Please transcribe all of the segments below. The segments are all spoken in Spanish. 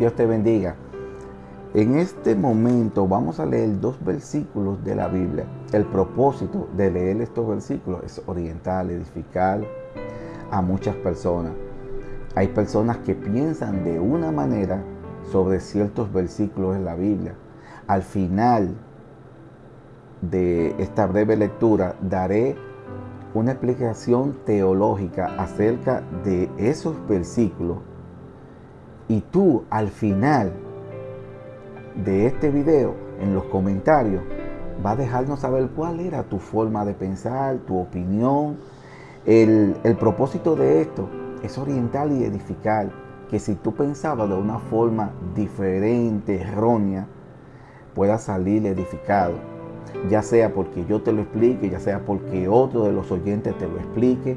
Dios te bendiga. En este momento vamos a leer dos versículos de la Biblia. El propósito de leer estos versículos es orientar, edificar a muchas personas. Hay personas que piensan de una manera sobre ciertos versículos de la Biblia. Al final de esta breve lectura daré una explicación teológica acerca de esos versículos y tú al final de este video, en los comentarios, va a dejarnos saber cuál era tu forma de pensar, tu opinión. El, el propósito de esto es orientar y edificar, que si tú pensabas de una forma diferente, errónea, puedas salir edificado. Ya sea porque yo te lo explique, ya sea porque otro de los oyentes te lo explique,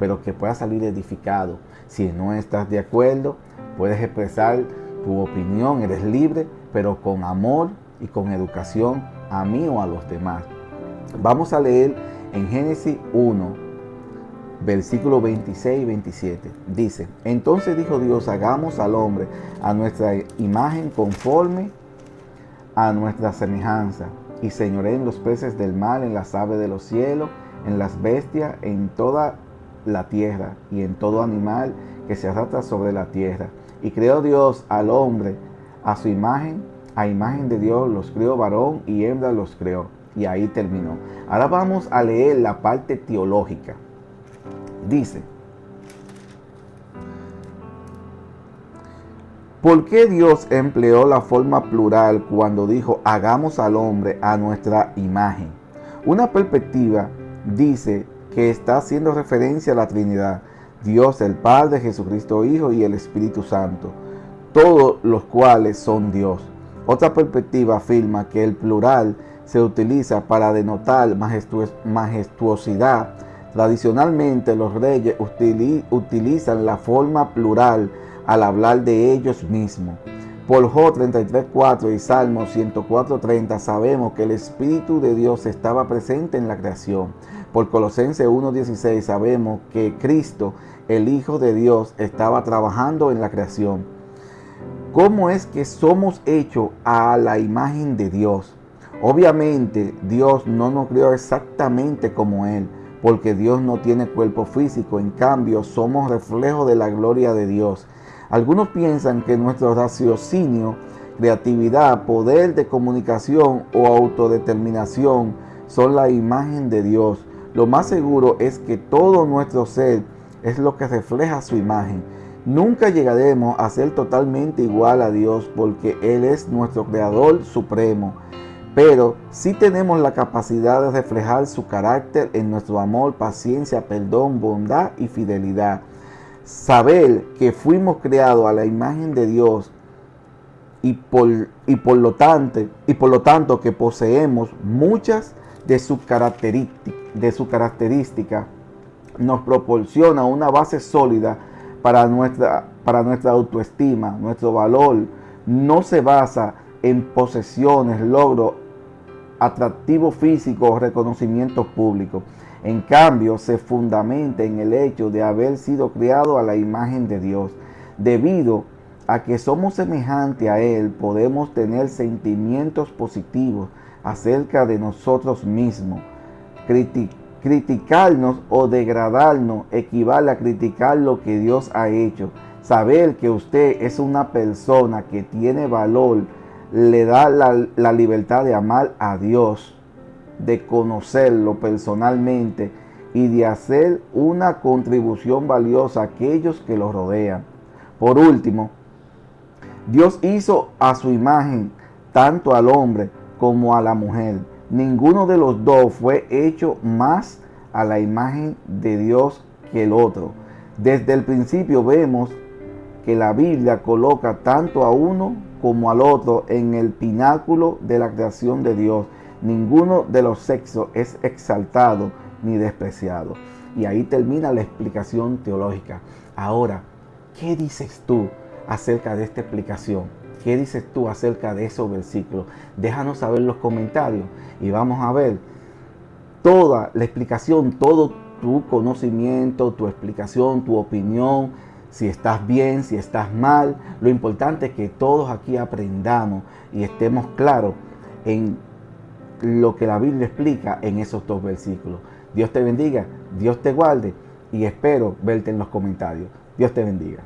pero que puedas salir edificado. Si no estás de acuerdo, puedes expresar tu opinión, eres libre, pero con amor y con educación a mí o a los demás. Vamos a leer en Génesis 1, versículo 26 y 27. Dice, entonces dijo Dios, hagamos al hombre a nuestra imagen conforme a nuestra semejanza y señoré en los peces del mar, en las aves de los cielos, en las bestias, en toda la tierra y en todo animal que se arrastra sobre la tierra. Y creó Dios al hombre a su imagen, a imagen de Dios los creó varón y hembra los creó. Y ahí terminó. Ahora vamos a leer la parte teológica. Dice, ¿por qué Dios empleó la forma plural cuando dijo hagamos al hombre a nuestra imagen? Una perspectiva dice que está haciendo referencia a la Trinidad, Dios el Padre, Jesucristo Hijo y el Espíritu Santo todos los cuales son Dios. Otra perspectiva afirma que el plural se utiliza para denotar majestuosidad. Tradicionalmente los reyes utilizan la forma plural al hablar de ellos mismos. Por Job 33.4 y Salmo 104.30 sabemos que el Espíritu de Dios estaba presente en la creación. Por Colosenses 1.16 sabemos que Cristo, el Hijo de Dios, estaba trabajando en la creación. ¿Cómo es que somos hechos a la imagen de Dios? Obviamente Dios no nos creó exactamente como Él, porque Dios no tiene cuerpo físico, en cambio somos reflejo de la gloria de Dios. Algunos piensan que nuestro raciocinio, creatividad, poder de comunicación o autodeterminación son la imagen de Dios. Lo más seguro es que todo nuestro ser es lo que refleja su imagen. Nunca llegaremos a ser totalmente igual a Dios porque Él es nuestro Creador supremo. Pero sí tenemos la capacidad de reflejar su carácter en nuestro amor, paciencia, perdón, bondad y fidelidad. Saber que fuimos creados a la imagen de Dios y por, y por, lo, tanto, y por lo tanto que poseemos muchas de sus características, de su característica, nos proporciona una base sólida para nuestra, para nuestra autoestima, nuestro valor, no se basa en posesiones, logros, atractivo físico o reconocimiento público. En cambio, se fundamenta en el hecho de haber sido criado a la imagen de Dios. Debido a que somos semejantes a Él, podemos tener sentimientos positivos acerca de nosotros mismos, Criticarnos o degradarnos equivale a criticar lo que Dios ha hecho. Saber que usted es una persona que tiene valor le da la, libertad de amar a Dios, de conocerlo personalmente y de hacer una contribución valiosa a aquellos que lo rodean. Por último, Dios hizo a su imagen tanto al hombre como a la mujer ninguno de los dos fue hecho más a la imagen de Dios que el otro. Desde el principio vemos que la Biblia coloca tanto a uno como al otro en el pináculo de la creación de Dios. Ninguno de los sexos es exaltado ni despreciado. Y ahí termina la explicación teológica. Ahora, ¿qué dices tú acerca de esta explicación? ¿Qué dices tú acerca de esos versículos? Déjanos saber en los comentarios y vamos a ver toda la explicación, todo tu conocimiento, tu explicación, tu opinión si estás bien, si estás mal. Lo importante es que todos aquí aprendamos y estemos claros en lo que la Biblia explica en esos dos versículos. Dios te bendiga, Dios te guarde y espero verte en los comentarios. Dios te bendiga.